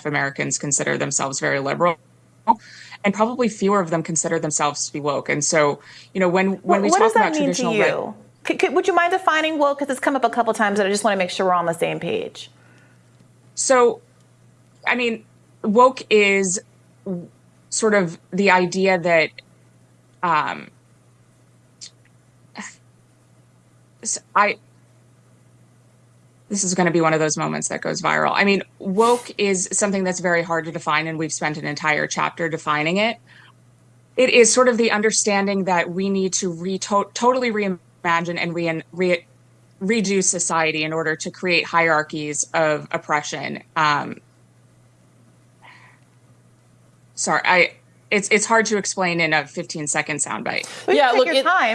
of Americans consider themselves very liberal. And probably fewer of them consider themselves to be woke. And so, you know, when, when we what talk about traditional you? Could, could, would you mind defining woke? Because it's come up a couple times, and I just want to make sure we're on the same page. So, I mean, woke is sort of the idea that um, I this is going to be one of those moments that goes viral. I mean, woke is something that's very hard to define, and we've spent an entire chapter defining it. It is sort of the understanding that we need to re- to- totally reimagine and re- re- redo society in order to create hierarchies of oppression. Um, sorry, I it's it's hard to explain in a 15 second soundbite. We Yeah, take look, your it- time.